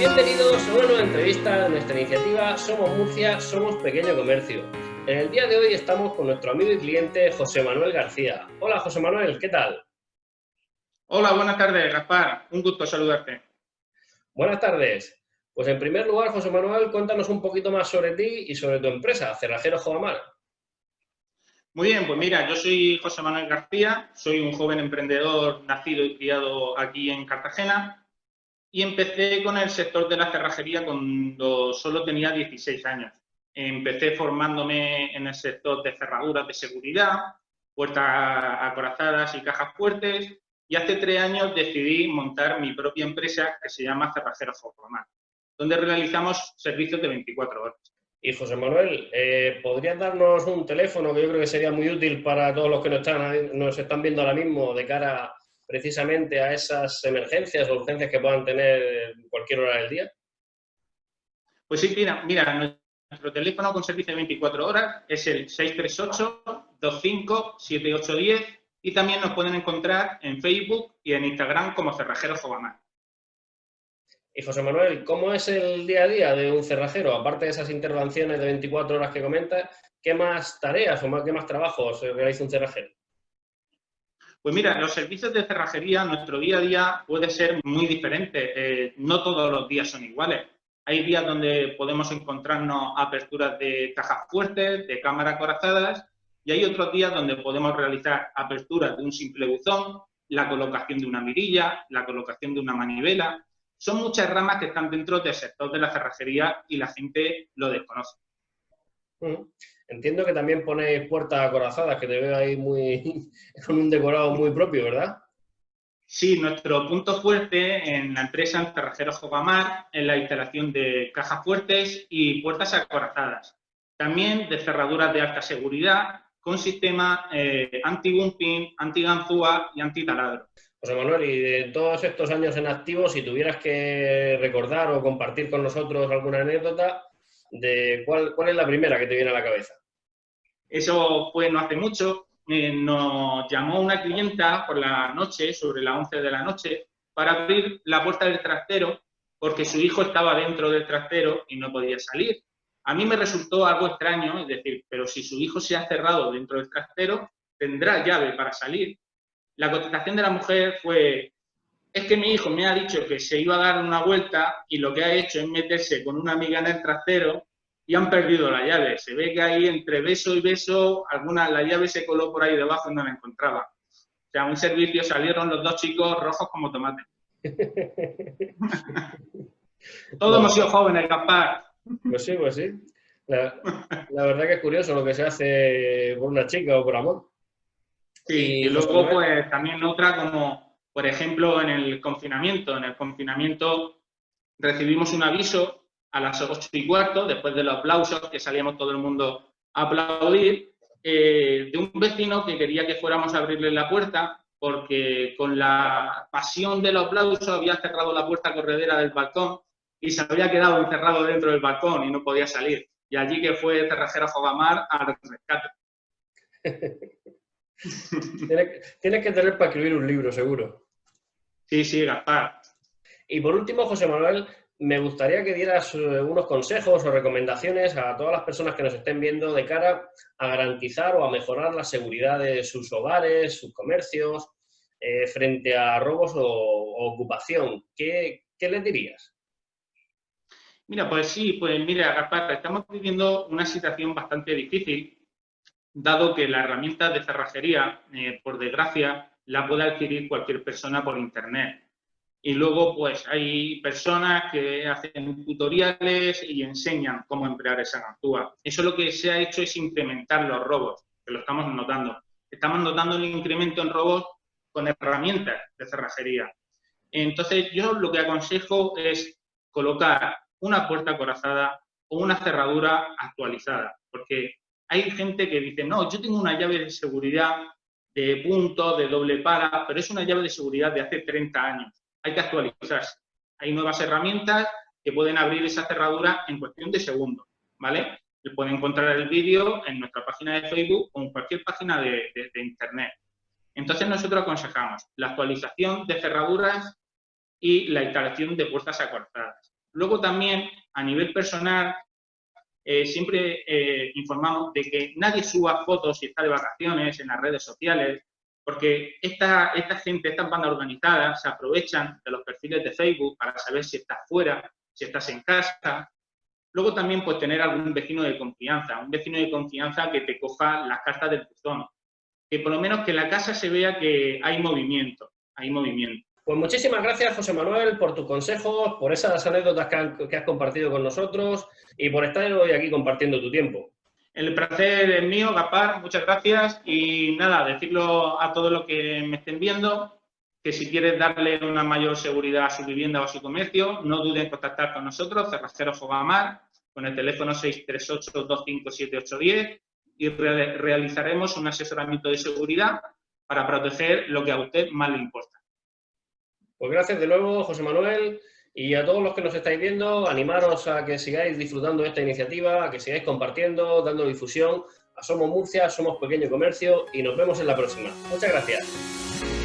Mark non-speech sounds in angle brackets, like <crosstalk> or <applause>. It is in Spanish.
Bienvenidos a una nueva entrevista de nuestra iniciativa Somos Murcia, Somos Pequeño Comercio. En el día de hoy estamos con nuestro amigo y cliente José Manuel García. Hola José Manuel, ¿qué tal? Hola, buenas tardes, Gaspar. Un gusto saludarte. Buenas tardes. Pues en primer lugar, José Manuel, cuéntanos un poquito más sobre ti y sobre tu empresa, Cerrajero Jovamar. Muy bien, pues mira, yo soy José Manuel García, soy un joven emprendedor nacido y criado aquí en Cartagena y empecé con el sector de la cerrajería cuando solo tenía 16 años. Empecé formándome en el sector de cerraduras de seguridad, puertas acorazadas y cajas fuertes y hace tres años decidí montar mi propia empresa que se llama Cerrajero Jovamar, donde realizamos servicios de 24 horas. Y José Manuel, eh, ¿podrías darnos un teléfono que yo creo que sería muy útil para todos los que nos están, nos están viendo ahora mismo de cara precisamente a esas emergencias o urgencias que puedan tener en cualquier hora del día? Pues sí, mira, mira nuestro teléfono con servicio de 24 horas es el 638-25-7810 y también nos pueden encontrar en Facebook y en Instagram como Cerrajero Jovamar. Y José Manuel, ¿cómo es el día a día de un cerrajero? Aparte de esas intervenciones de 24 horas que comentas, ¿qué más tareas o qué más trabajos realiza un cerrajero? Pues mira, los servicios de cerrajería, nuestro día a día puede ser muy diferente. Eh, no todos los días son iguales. Hay días donde podemos encontrarnos aperturas de cajas fuertes, de cámaras corazadas, y hay otros días donde podemos realizar aperturas de un simple buzón, la colocación de una mirilla, la colocación de una manivela, son muchas ramas que están dentro del sector de la cerrajería y la gente lo desconoce. Entiendo que también ponéis puertas acorazadas, que te veo ahí muy <laughs> con un decorado muy propio, ¿verdad? Sí, nuestro punto fuerte en la empresa en Cerrajeros Jovamar es la instalación de cajas fuertes y puertas acorazadas. También de cerraduras de alta seguridad con sistema eh, anti-bumping, anti-ganzúa y anti-taladro. José Manuel, y de todos estos años en activo, si tuvieras que recordar o compartir con nosotros alguna anécdota, de cuál, cuál es la primera que te viene a la cabeza. Eso fue no hace mucho. Eh, nos llamó una clienta por la noche, sobre las 11 de la noche, para abrir la puerta del trastero porque su hijo estaba dentro del trastero y no podía salir. A mí me resultó algo extraño, es decir, pero si su hijo se ha cerrado dentro del trastero, tendrá llave para salir. La contestación de la mujer fue, es que mi hijo me ha dicho que se iba a dar una vuelta y lo que ha hecho es meterse con una amiga en el trasero y han perdido la llave. Se ve que ahí entre beso y beso, alguna, la llave se coló por ahí debajo y no la encontraba. O sea, un servicio salieron los dos chicos rojos como tomate. <laughs> Todos hemos sido jóvenes, capaz. Pues sí, pues sí. La, la, verdad que es curioso lo que se hace por una chica o por amor. Sí, y, luego pues también otra como, por ejemplo, en el confinamiento. En el confinamiento recibimos un aviso a las ocho y cuarto, después de los aplausos, que salíamos todo el mundo a aplaudir, eh, de un vecino que quería que fuéramos a abrirle la puerta porque con la pasión del aplauso había cerrado la puerta corredera del balcón y se había quedado encerrado dentro del balcón y no podía salir. Y allí que fue Cerrajero Fogamar al rescate. <laughs> tienes, que tener para escribir un libro, seguro. Sí, sí, Gaspar. Y por último, José Manuel, me gustaría que dieras eh, unos consejos o recomendaciones a todas las personas que nos estén viendo de cara a garantizar o a mejorar la seguridad de sus hogares, sus comercios, eh, frente a robos o, ocupación. ¿Qué, ¿Qué les dirías? Mira, pues sí, pues mira, Gaspar, estamos viviendo una situación bastante difícil dado que la herramienta de cerrajería, eh, por desgracia, la puede adquirir cualquier persona por Internet. Y luego, pues, hay personas que hacen tutoriales y enseñan cómo emplear esa ganzúa. Eso lo que se ha hecho es incrementar los robos, que lo estamos notando. Estamos notando el incremento en robos con herramientas de cerrajería. Entonces, yo lo que aconsejo es colocar una puerta corazada o una cerradura actualizada, porque hay gente que dice, no, yo tengo una llave de seguridad de punto, de doble para, pero es una llave de seguridad de hace 30 años. Hay que actualizarse. Hay nuevas herramientas que pueden abrir esa cerradura en cuestión de segundos, ¿vale? Pueden encontrar el vídeo en nuestra página de Facebook o en cualquier página de, Internet. Entonces nosotros aconsejamos la actualización de cerraduras y la instalación de puertas acortadas. Luego también, a nivel personal, eh, siempre eh, informamos de que nadie suba fotos si está de vacaciones en las redes sociales, porque esta, esta gente, estas bandas organizadas, se aprovechan de los perfiles de Facebook para saber si estás fuera, si estás en casa. Luego también, pues, tener algún vecino de confianza, un vecino de confianza que te coja las cartas del buzón, que por lo menos que en la casa se vea que hay movimiento, hay movimiento. Pues muchísimas gracias, José Manuel, por tus consejos, por esas anécdotas que, has compartido con nosotros y por estar hoy aquí compartiendo tu tiempo. El placer es mío, Gapar, muchas gracias. Y nada, decirlo a todos los que me estén viendo, que si quieres darle una mayor seguridad a su vivienda o a su comercio, no duden en contactar con nosotros, Cerrajeros Fogamar, con el teléfono 638-257-810 y realizaremos un asesoramiento de seguridad para proteger lo que a usted más le importa. Pues gracias de nuevo, José Manuel, y a todos los que nos estáis viendo, animaros a que sigáis disfrutando de esta iniciativa, a que sigáis compartiendo, dando difusión. Somos Murcia, somos Pequeño Comercio y nos vemos en la próxima. Muchas gracias.